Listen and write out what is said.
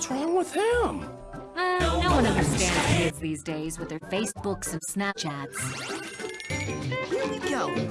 What's wrong with him? Uh, no one understands kids these days with their Facebooks and Snapchats. Here we go.